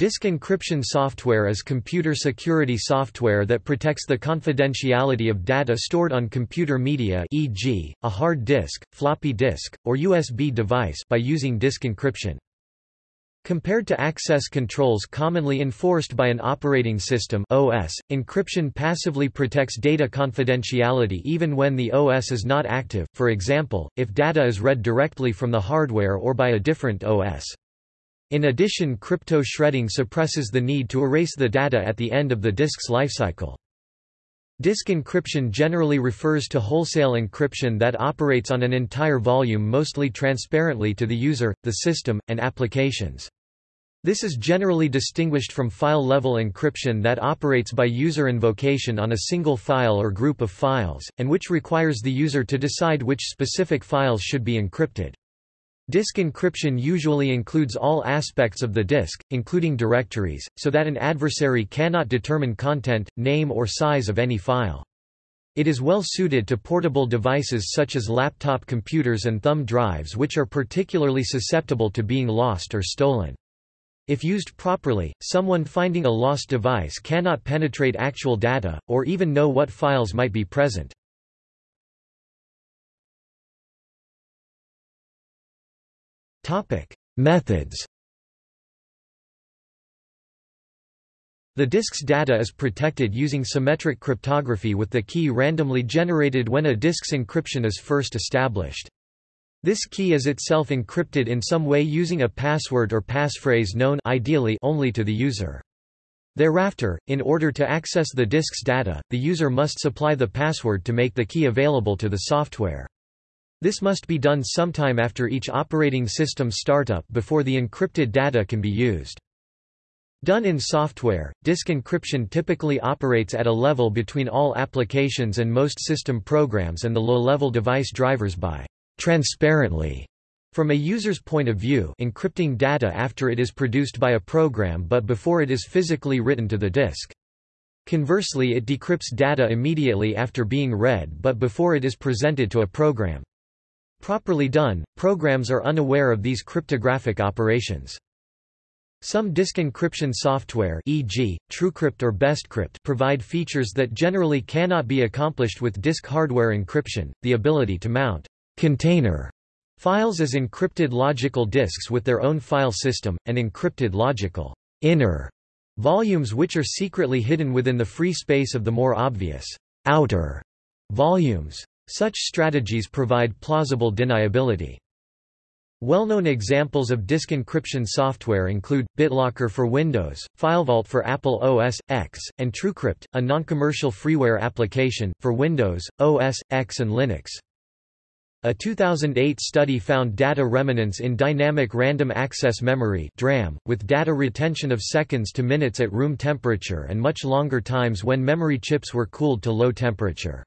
Disk encryption software is computer security software that protects the confidentiality of data stored on computer media e.g., a hard disk, floppy disk, or USB device by using disk encryption. Compared to access controls commonly enforced by an operating system OS, encryption passively protects data confidentiality even when the OS is not active, for example, if data is read directly from the hardware or by a different OS. In addition crypto shredding suppresses the need to erase the data at the end of the disk's lifecycle. Disk encryption generally refers to wholesale encryption that operates on an entire volume mostly transparently to the user, the system, and applications. This is generally distinguished from file-level encryption that operates by user invocation on a single file or group of files, and which requires the user to decide which specific files should be encrypted. Disk encryption usually includes all aspects of the disk, including directories, so that an adversary cannot determine content, name or size of any file. It is well suited to portable devices such as laptop computers and thumb drives which are particularly susceptible to being lost or stolen. If used properly, someone finding a lost device cannot penetrate actual data, or even know what files might be present. Methods The disk's data is protected using symmetric cryptography with the key randomly generated when a disk's encryption is first established. This key is itself encrypted in some way using a password or passphrase known ideally only to the user. Thereafter, in order to access the disk's data, the user must supply the password to make the key available to the software. This must be done sometime after each operating system startup before the encrypted data can be used. Done in software, disk encryption typically operates at a level between all applications and most system programs and the low-level device drivers by transparently from a user's point of view encrypting data after it is produced by a program but before it is physically written to the disk. Conversely it decrypts data immediately after being read but before it is presented to a program. Properly done, programs are unaware of these cryptographic operations. Some disk encryption software e.g., TrueCrypt or BestCrypt provide features that generally cannot be accomplished with disk hardware encryption, the ability to mount container files as encrypted logical disks with their own file system, and encrypted logical inner volumes which are secretly hidden within the free space of the more obvious outer volumes. Such strategies provide plausible deniability. Well-known examples of disk encryption software include, BitLocker for Windows, FileVault for Apple OS, X, and TrueCrypt, a non-commercial freeware application, for Windows, OS, X and Linux. A 2008 study found data remnants in dynamic random access memory (DRAM), with data retention of seconds to minutes at room temperature and much longer times when memory chips were cooled to low temperature.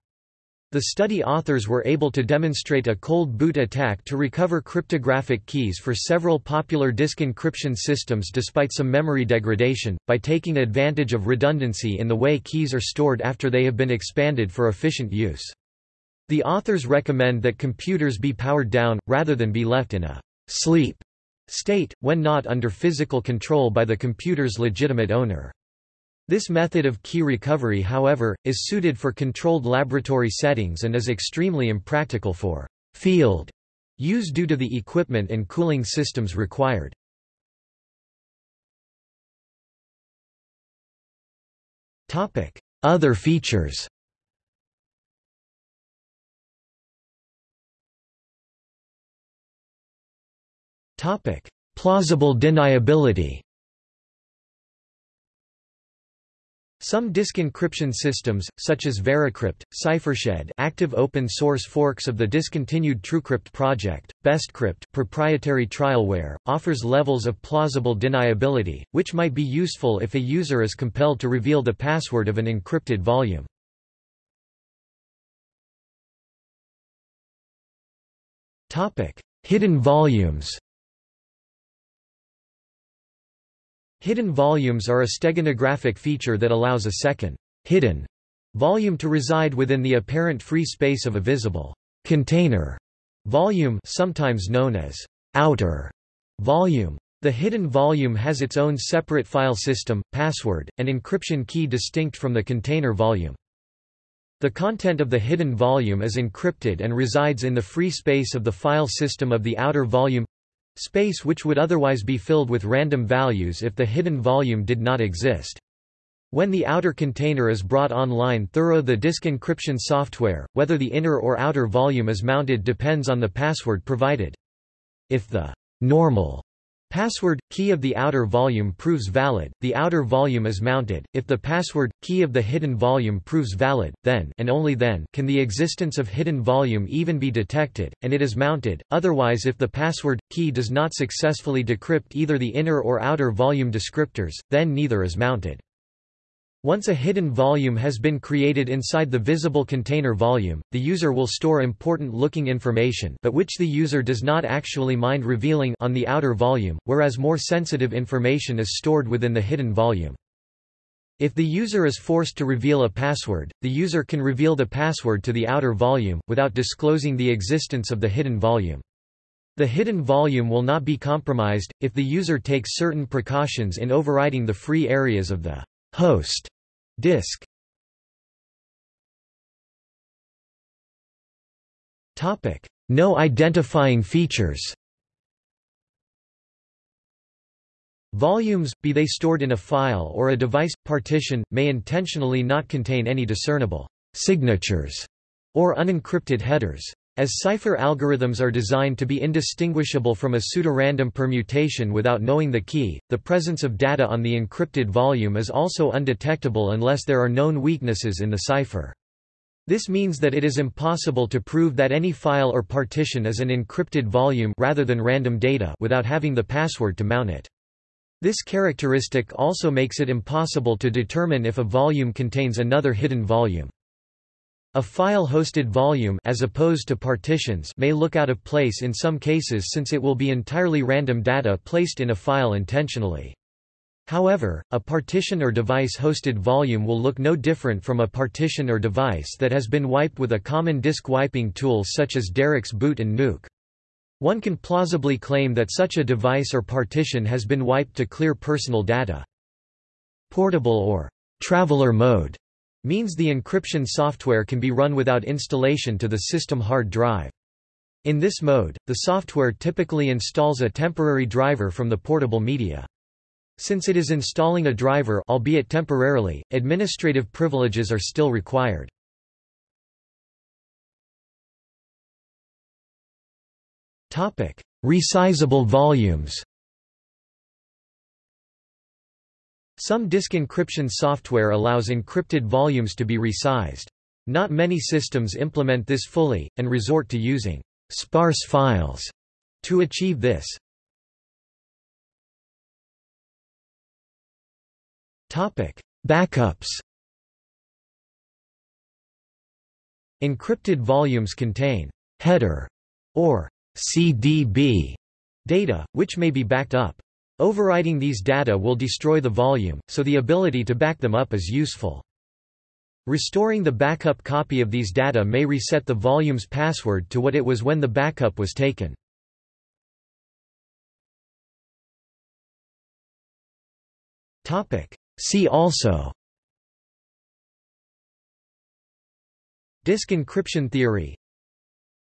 The study authors were able to demonstrate a cold boot attack to recover cryptographic keys for several popular disk encryption systems despite some memory degradation, by taking advantage of redundancy in the way keys are stored after they have been expanded for efficient use. The authors recommend that computers be powered down, rather than be left in a sleep state, when not under physical control by the computer's legitimate owner. This method of key recovery however, is suited for controlled laboratory settings and is extremely impractical for field use due to the equipment and cooling systems required. Other features Plausible deniability Some disk encryption systems, such as Veracrypt, Ciphershed active open-source forks of the discontinued TrueCrypt project, BestCrypt proprietary trialware, offers levels of plausible deniability, which might be useful if a user is compelled to reveal the password of an encrypted volume. Hidden volumes Hidden volumes are a steganographic feature that allows a second hidden volume to reside within the apparent free space of a visible container volume sometimes known as outer volume. The hidden volume has its own separate file system, password, and encryption key distinct from the container volume. The content of the hidden volume is encrypted and resides in the free space of the file system of the outer volume space which would otherwise be filled with random values if the hidden volume did not exist. When the outer container is brought online thorough the disk encryption software, whether the inner or outer volume is mounted depends on the password provided. If the normal Password, key of the outer volume proves valid, the outer volume is mounted. If the password, key of the hidden volume proves valid, then and only then can the existence of hidden volume even be detected, and it is mounted, otherwise if the password, key does not successfully decrypt either the inner or outer volume descriptors, then neither is mounted. Once a hidden volume has been created inside the visible container volume, the user will store important-looking information but which the user does not actually mind revealing on the outer volume, whereas more sensitive information is stored within the hidden volume. If the user is forced to reveal a password, the user can reveal the password to the outer volume, without disclosing the existence of the hidden volume. The hidden volume will not be compromised, if the user takes certain precautions in overriding the free areas of the host disk. Topic: No identifying features. Volumes, be they stored in a file or a device partition, may intentionally not contain any discernible signatures or unencrypted headers. As cipher algorithms are designed to be indistinguishable from a pseudorandom permutation without knowing the key, the presence of data on the encrypted volume is also undetectable unless there are known weaknesses in the cipher. This means that it is impossible to prove that any file or partition is an encrypted volume rather than random data without having the password to mount it. This characteristic also makes it impossible to determine if a volume contains another hidden volume. A file-hosted volume as opposed to partitions may look out of place in some cases since it will be entirely random data placed in a file intentionally. However, a partition or device-hosted volume will look no different from a partition or device that has been wiped with a common disk wiping tool such as Darik's boot and nuke. One can plausibly claim that such a device or partition has been wiped to clear personal data. Portable or traveler mode means the encryption software can be run without installation to the system hard drive. In this mode, the software typically installs a temporary driver from the portable media. Since it is installing a driver albeit temporarily, administrative privileges are still required. Resizable volumes Some disk encryption software allows encrypted volumes to be resized. Not many systems implement this fully, and resort to using sparse files to achieve this. Backups Encrypted volumes contain header or CDB data, which may be backed up. Overwriting these data will destroy the volume, so the ability to back them up is useful. Restoring the backup copy of these data may reset the volume's password to what it was when the backup was taken. See also Disk encryption theory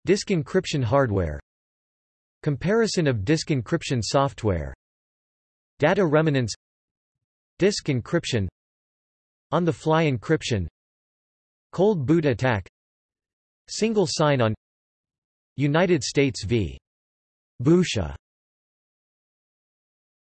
Disk encryption hardware Comparison of disk encryption software Data remanence Disk encryption On-the-fly encryption Cold boot attack Single sign-on United States v. Boucher